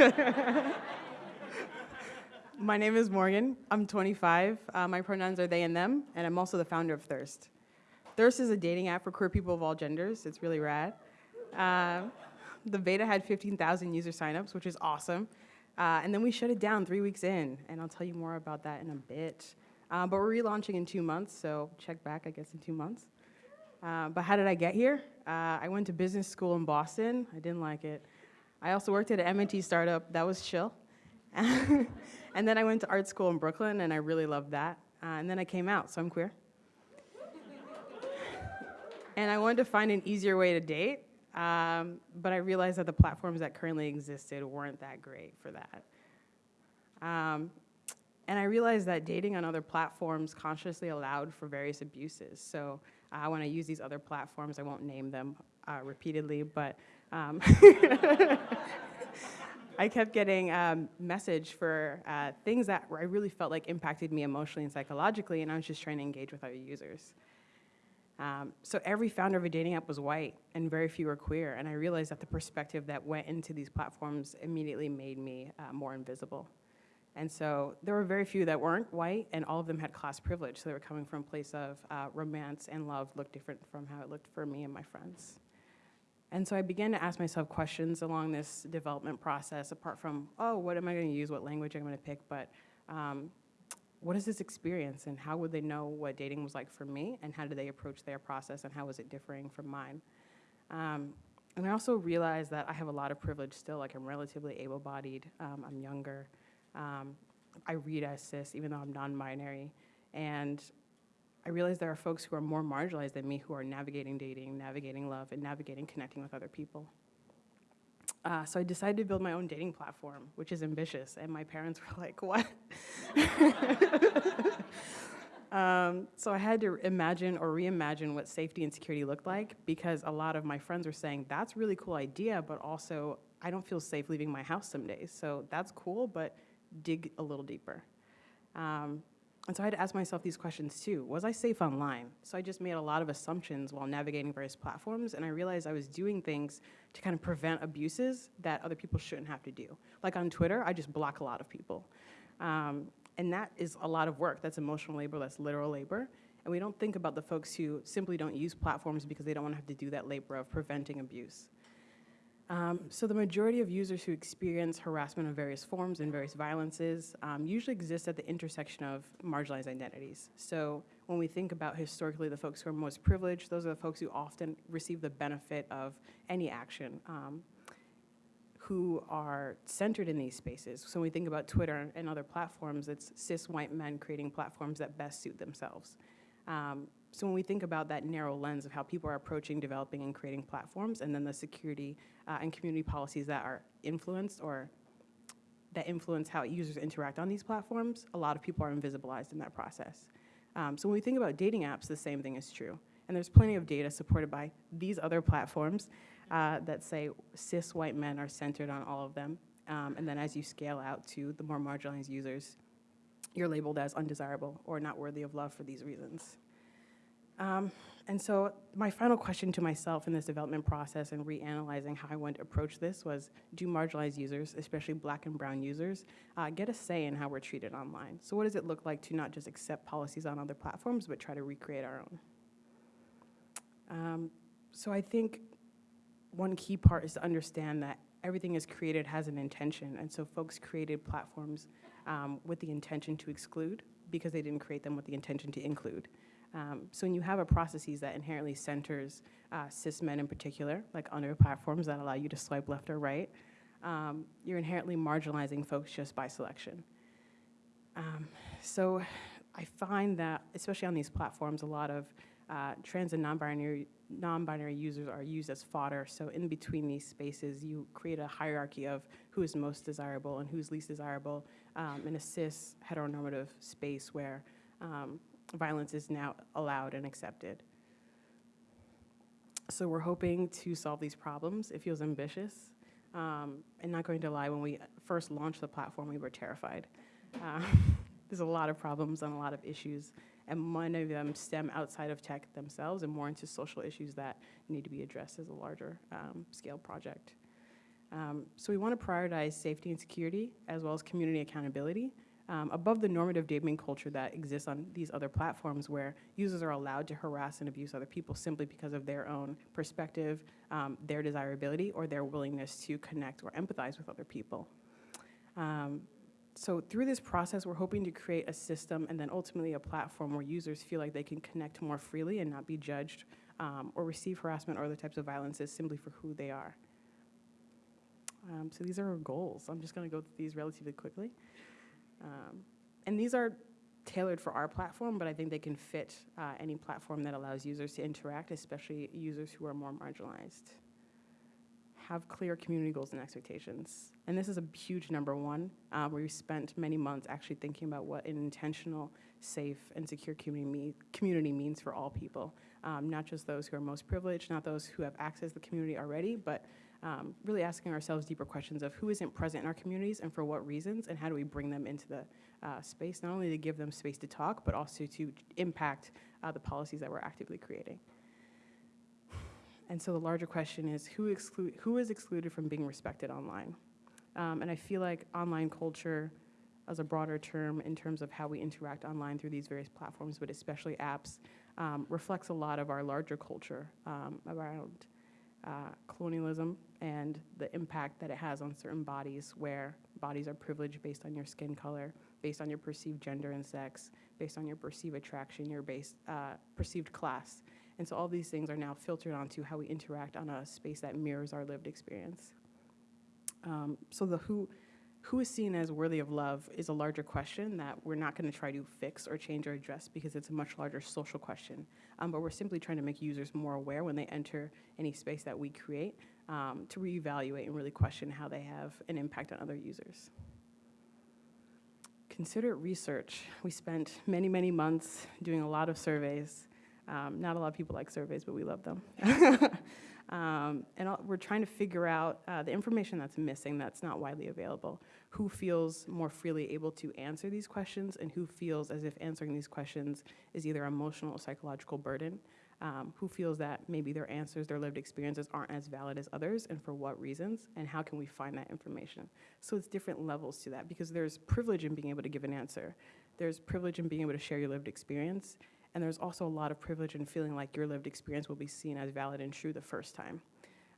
My name is Morgan. I'm 25. Uh, my pronouns are they and them, and I'm also the founder of Thirst. Thirst is a dating app for queer people of all genders. It's really rad. Uh, the beta had 15,000 user signups, which is awesome. Uh, and then we shut it down three weeks in, and I'll tell you more about that in a bit. Uh, but we're relaunching in two months, so check back, I guess, in two months. Uh, but how did I get here? Uh, I went to business school in Boston. I didn't like it. I also worked at an M&T startup. That was chill. and then I went to art school in Brooklyn, and I really loved that. Uh, and then I came out, so I'm queer. and I wanted to find an easier way to date, um, but I realized that the platforms that currently existed weren't that great for that. Um, and I realized that dating on other platforms consciously allowed for various abuses. So uh, when I use these other platforms, I won't name them uh, repeatedly, but um, I kept getting um, message for uh, things that I really felt like impacted me emotionally and psychologically, and I was just trying to engage with other users. Um, so every founder of a dating app was white, and very few were queer, and I realized that the perspective that went into these platforms immediately made me uh, more invisible. And so there were very few that weren't white, and all of them had class privilege, so they were coming from a place of uh, romance and love looked different from how it looked for me and my friends. And so I began to ask myself questions along this development process, apart from, oh, what am I going to use, what language I'm going to pick, but um, what is this experience? And how would they know what dating was like for me? And how did they approach their process? And how was it differing from mine? Um, and I also realized that I have a lot of privilege still, like I'm relatively able-bodied, um, I'm younger, um, I read as cis even though I'm non-binary, and I realize there are folks who are more marginalized than me who are navigating dating, navigating love, and navigating connecting with other people. Uh, so I decided to build my own dating platform, which is ambitious, and my parents were like, what? um, so I had to imagine or reimagine what safety and security looked like because a lot of my friends were saying, that's a really cool idea, but also I don't feel safe leaving my house some days. So that's cool, but dig a little deeper. Um, and so I had to ask myself these questions too. Was I safe online? So I just made a lot of assumptions while navigating various platforms, and I realized I was doing things to kind of prevent abuses that other people shouldn't have to do. Like on Twitter, I just block a lot of people. Um, and that is a lot of work. That's emotional labor, that's literal labor. And we don't think about the folks who simply don't use platforms because they don't want to have to do that labor of preventing abuse. Um, so the majority of users who experience harassment of various forms and various violences um, usually exist at the intersection of marginalized identities. So when we think about historically the folks who are most privileged, those are the folks who often receive the benefit of any action. Um, who are centered in these spaces. So when we think about Twitter and other platforms, it's cis white men creating platforms that best suit themselves. So when we think about that narrow lens of how people are approaching developing and creating platforms and then the security uh, and community policies that are influenced or that influence how users interact on these platforms, a lot of people are invisibilized in that process. Um, so when we think about dating apps, the same thing is true. And there's plenty of data supported by these other platforms uh, that say cis white men are centered on all of them. Um, and then as you scale out to the more marginalized users, you're labeled as undesirable or not worthy of love for these reasons. Um, and so my final question to myself in this development process and reanalyzing how I went to approach this was, do marginalized users, especially black and brown users, uh, get a say in how we're treated online? So what does it look like to not just accept policies on other platforms, but try to recreate our own? Um, so I think one key part is to understand that everything is created has an intention, and so folks created platforms um, with the intention to exclude because they didn't create them with the intention to include. Um, so when you have a processes that inherently centers uh, cis men in particular, like under platforms that allow you to swipe left or right, um, you're inherently marginalizing folks just by selection. Um, so I find that, especially on these platforms, a lot of uh, trans and non-binary non-binary users are used as fodder. So in between these spaces, you create a hierarchy of who is most desirable and who's least desirable um, in a cis heteronormative space where um, violence is now allowed and accepted. So we're hoping to solve these problems. It feels ambitious. Um, and not going to lie, when we first launched the platform, we were terrified. Uh, there's a lot of problems and a lot of issues, and many of them stem outside of tech themselves and more into social issues that need to be addressed as a larger um, scale project. Um, So we want to prioritize safety and security as well as community accountability um, above the normative dating culture that exists on these other platforms where users are allowed to harass and abuse other people simply because of their own perspective, um, their desirability, or their willingness to connect or empathize with other people. Um, so through this process, we're hoping to create a system and then ultimately a platform where users feel like they can connect more freely and not be judged um, or receive harassment or other types of violences simply for who they are. Um, so these are our goals. I'm just going to go through these relatively quickly. Um, and these are tailored for our platform, but I think they can fit uh, any platform that allows users to interact, especially users who are more marginalized. Have clear community goals and expectations. And this is a huge number one, uh, where we spent many months actually thinking about what an intentional, safe, and secure community, me community means for all people, um, not just those who are most privileged, not those who have access to the community already, but um, really asking ourselves deeper questions of who isn't present in our communities and for what reasons, and how do we bring them into the uh, space, not only to give them space to talk, but also to impact uh, the policies that we're actively creating. And so the larger question is who, exclu- who is excluded from being respected online? Um, and I feel like online culture, as a broader term in terms of how we interact online through these various platforms, but especially apps, um, reflects a lot of our larger culture um, around uh, colonialism and the impact that it has on certain bodies, where bodies are privileged based on your skin color, based on your perceived gender and sex, based on your perceived attraction, your uh, perceived class. And so all these things are now filtered onto how we interact on a space that mirrors our lived experience. Um, so the who, who is seen as worthy of love is a larger question that we're not going to try to fix or change or address because it's a much larger social question. Um, but we're simply trying to make users more aware when they enter any space that we create um, to reevaluate and really question how they have an impact on other users. Consider research. We spent many, many months doing a lot of surveys. Um, not a lot of people like surveys, but we love them. Um, and we're trying to figure out uh, the information that's missing that's not widely available. Who feels more freely able to answer these questions and who feels as if answering these questions is either an emotional or psychological burden. Um, who feels that maybe their answers, their lived experiences aren't as valid as others and for what reasons and how can we find that information. So it's different levels to that because there's privilege in being able to give an answer. There's privilege in being able to share your lived experience and there's also a lot of privilege in feeling like your lived experience will be seen as valid and true the first time.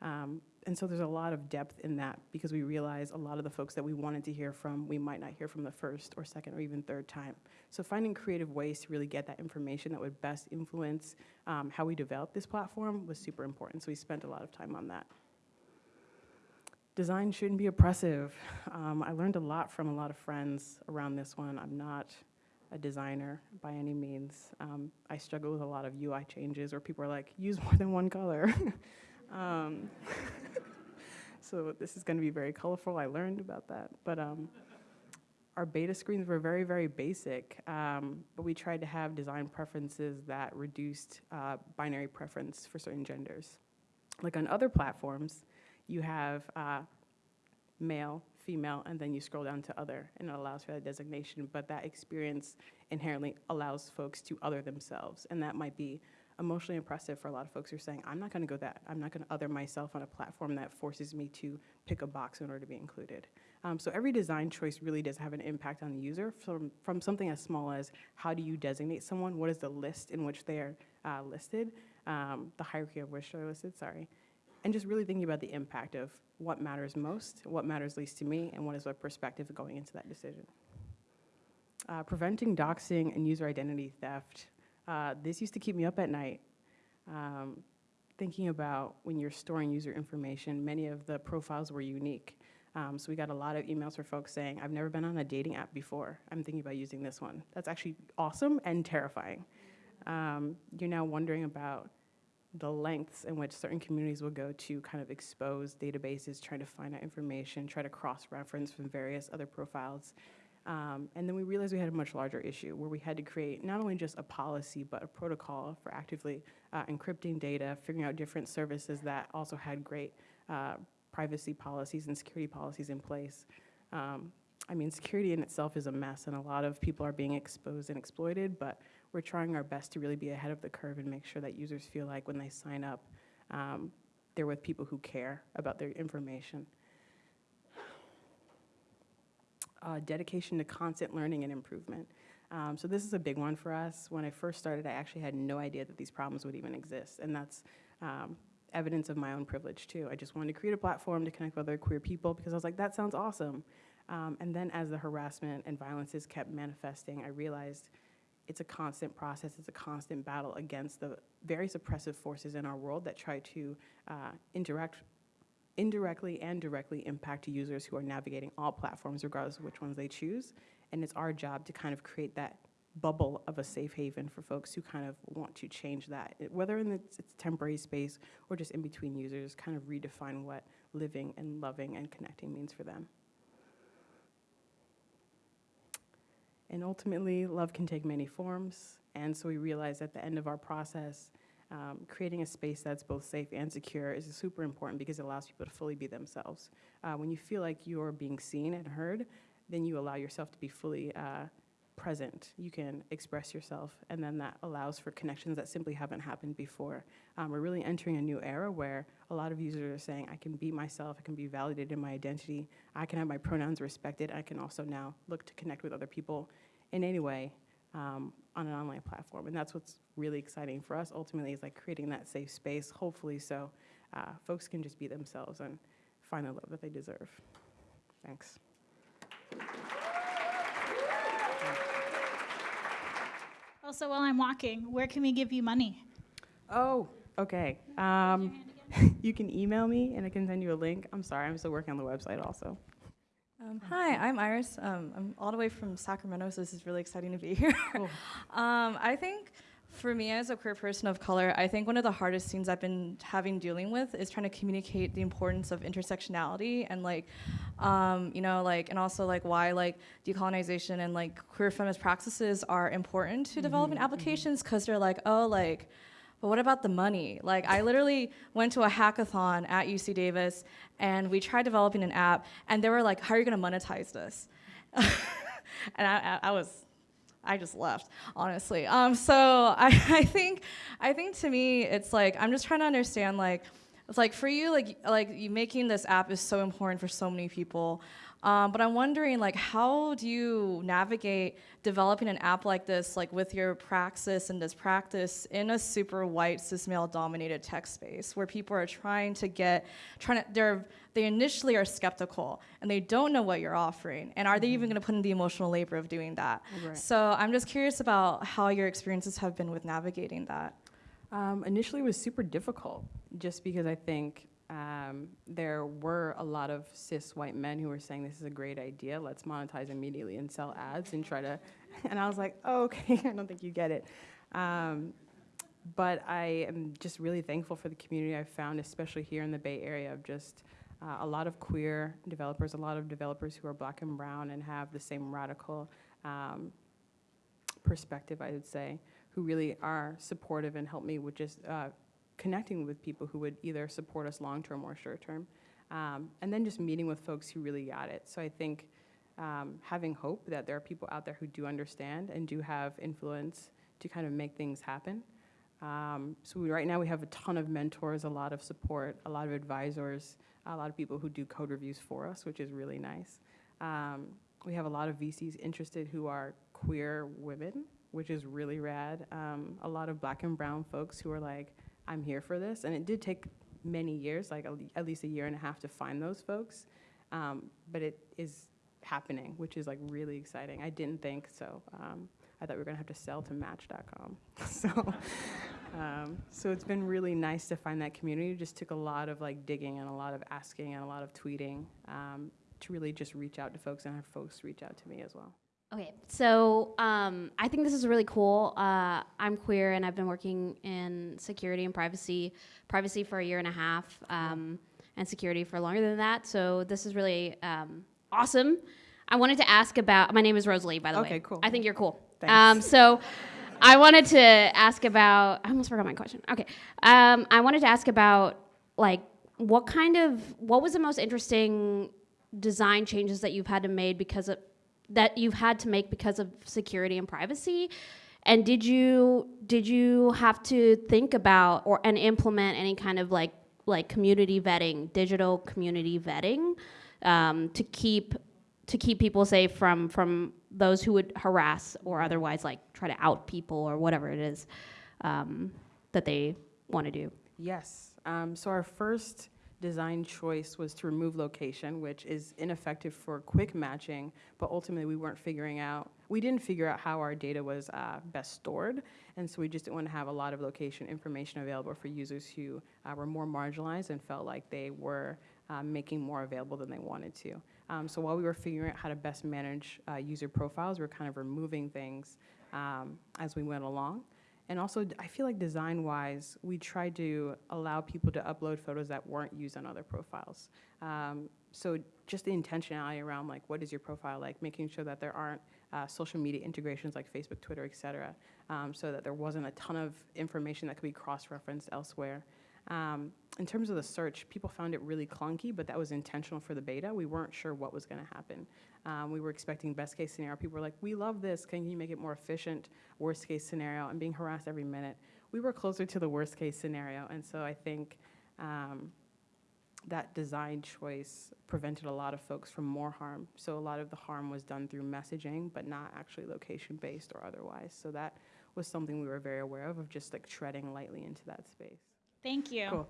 Um, and so there's a lot of depth in that because we realize a lot of the folks that we wanted to hear from, we might not hear from the first or second or even third time. So finding creative ways to really get that information that would best influence um, how we develop this platform was super important. So we spent a lot of time on that. Design shouldn't be oppressive. Um, I learned a lot from a lot of friends around this one. I'm not a designer by any means. Um, I struggle with a lot of UI changes where people are like, use more than one color. um, so this is going to be very colorful. I learned about that. But um, our beta screens were very, very basic, um, but we tried to have design preferences that reduced uh, binary preference for certain genders. Like on other platforms, you have uh, male, female, and then you scroll down to other, and it allows for that designation. But that experience inherently allows folks to other themselves, and that might be emotionally impressive for a lot of folks who are saying, I'm not going to go that, I'm not going to other myself on a platform that forces me to pick a box in order to be included. Um, so every design choice really does have an impact on the user from, from something as small as how do you designate someone, what is the list in which they are uh, listed, um, the hierarchy of which they're listed, sorry, and just really thinking about the impact of what matters most, what matters least to me, and what is my perspective going into that decision. Uh, preventing doxing and user identity theft. Uh, this used to keep me up at night. Um, thinking about when you're storing user information, many of the profiles were unique. Um, so we got a lot of emails from folks saying, I've never been on a dating app before. I'm thinking about using this one. That's actually awesome and terrifying. Um, you're now wondering about the lengths in which certain communities will go to kind of expose databases, trying to find out information, try to cross-reference from various other profiles. Um, and then we realized we had a much larger issue where we had to create not only just a policy, but a protocol for actively uh, encrypting data, figuring out different services that also had great uh, privacy policies and security policies in place. Um, I mean, security in itself is a mess, and a lot of people are being exposed and exploited, but we're trying our best to really be ahead of the curve and make sure that users feel like when they sign up, um, they're with people who care about their information. uh, dedication to constant learning and improvement. Um, so this is a big one for us. When I first started, I actually had no idea that these problems would even exist, and that's um, evidence of my own privilege too. I just wanted to create a platform to connect with other queer people because I was like, that sounds awesome. Um, and then as the harassment and violences kept manifesting, I realized it's a constant process, it's a constant battle against the very suppressive forces in our world that try to uh, interact indirectly and directly impact users who are navigating all platforms regardless of which ones they choose. And it's our job to kind of create that bubble of a safe haven for folks who kind of want to change that, whether in its, its temporary space or just in between users, kind of redefine what living and loving and connecting means for them. And ultimately, love can take many forms. And so we realized at the end of our process, um, creating a space that's both safe and secure is super important because it allows people to fully be themselves. Uh, when you feel like you're being seen and heard, then you allow yourself to be fully uh, present. You can express yourself, and then that allows for connections that simply haven't happened before. Um, we're really entering a new era where a lot of users are saying, I can be myself, I can be validated in my identity, I can have my pronouns respected, I can also now look to connect with other people in any way um, on an online platform. And that's what's really exciting for us ultimately is like creating that safe space, hopefully so uh, folks can just be themselves and find the love that they deserve. Thanks. Also, while I'm walking, where can we give you money? Oh, okay. Um, you can email me and I can send you a link. I'm sorry, I'm still working on the website also. Um, hi, I'm Iris. Um, I'm all the way from Sacramento, so this is really exciting to be here. Cool. um, I think for me as a queer person of color, I think one of the hardest things I've been having dealing with is trying to communicate the importance of intersectionality and like, um, you know, like, and also like why like decolonization and like queer feminist practices are important to mm -hmm, development mm-hmm. applications because they're like, oh, like, but what about the money? Like I literally went to a hackathon at UC Davis and we tried developing an app and they were like, how are you gonna monetize this? and I, I, was, I just left, honestly. Um, so I, I think, I think to me, it's like, I'm just trying to understand like, it's like for you, like, like you making this app is so important for so many people. Um, but I'm wondering, like, how do you navigate developing an app like this, like with your praxis and this practice in a super white cis male dominated tech space where people are trying to get, trying to, they're, they initially are skeptical and they don't know what you're offering. And are they even gonna put in the emotional labor of doing that? Right. So I'm just curious about how your experiences have been with navigating that. Um, initially, it was super difficult just because I think um, there were a lot of cis white men who were saying this is a great idea, let's monetize immediately and sell ads and try to, and I was like, oh, okay, I don't think you get it. Um, but I am just really thankful for the community I've found, especially here in the Bay Area, of just uh, a lot of queer developers, a lot of developers who are black and brown and have the same radical um, perspective, I would say, who really are supportive and help me with just uh, connecting with people who would either support us long-term or short-term, um, and then just meeting with folks who really got it. So I think um, having hope that there are people out there who do understand and do have influence to kind of make things happen. Um, so we, right now we have a ton of mentors, a lot of support, a lot of advisors, a lot of people who do code reviews for us, which is really nice. Um, we have a lot of VCs interested who are queer women, which is really rad. Um, a lot of black and brown folks who are like, I'm here for this. And it did take many years, like at least a year and a half to find those folks. Um, but it is happening, which is like really exciting. I didn't think so. Um, I thought we were gonna have to sell to Match.com. so, um, so it's been really nice to find that community. It just took a lot of like digging and a lot of asking and a lot of tweeting um, to really just reach out to folks and have folks reach out to me as well. Okay, so um, I think this is really cool. Uh, I'm queer and I've been working in security and privacy, privacy for a year and a half, um, and security for longer than that. So this is really um, awesome. I wanted to ask about. My name is Rosalie, by the way. Okay, cool. I think you're cool. Thanks. Um, so I wanted to ask about. I almost forgot my question. Okay, um, I wanted to ask about like what kind of what was the most interesting design changes that you've had to made because of that you've had to make because of security and privacy? And did you did you have to think about or and implement any kind of like like community vetting, digital community vetting, um, to keep to keep people safe from from those who would harass or otherwise like try to out people or whatever it is um, that they want to do. Yes. Um, so our first design choice was to remove location, which is ineffective for quick matching, but ultimately we weren't figuring out, we didn't figure out how our data was uh, best stored, and so we just didn't want to have a lot of location information available for users who uh, were more marginalized and felt like they were uh, making more available than they wanted to. Um, so while we were figuring out how to best manage uh, user profiles, we were kind of removing things um, as we went along. And also, I feel like design-wise, we tried to allow people to upload photos that weren't used on other profiles. Um, so just the intentionality around like, what is your profile like? Making sure that there aren't uh, social media integrations like Facebook, Twitter, et cetera, um, so that there wasn't a ton of information that could be cross-referenced elsewhere. Um, in terms of the search, people found it really clunky, but that was intentional for the beta. We weren't sure what was going to happen. Um, we were expecting best case scenario. People were like, "We love this. Can you make it more efficient?" Worst case scenario, I'm being harassed every minute. We were closer to the worst case scenario, and so I think um, that design choice prevented a lot of folks from more harm. So a lot of the harm was done through messaging, but not actually location based or otherwise. So that was something we were very aware of, of just like treading lightly into that space. Thank you. Cool.